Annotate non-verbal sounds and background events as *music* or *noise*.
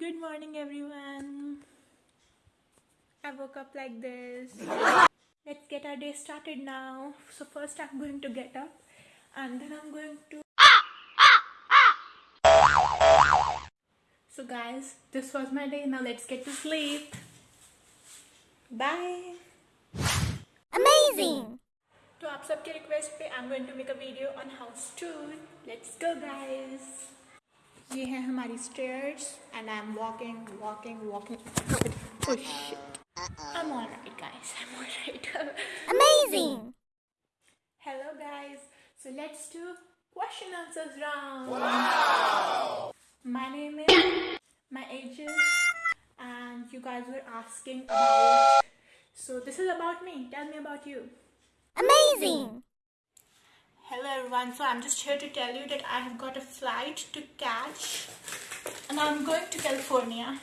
Good morning, everyone. I woke up like this. Let's get our day started now. So, first, I'm going to get up and then I'm going to. So, guys, this was my day. Now, let's get to sleep. Bye. Amazing! तो आप सबके request पे I am going to make a video on house tour let's go guys ये है हमारी stairs and I am walking walking walking oh shit I am alright guys *laughs* I am alright Amazing! Hello guys. So let's do question answers round. Wow. My name is my age is and you guys were asking about so this is about me. Tell me about you. Amazing! Everyone. So I'm just here to tell you that I have got a flight to catch and I'm going to California.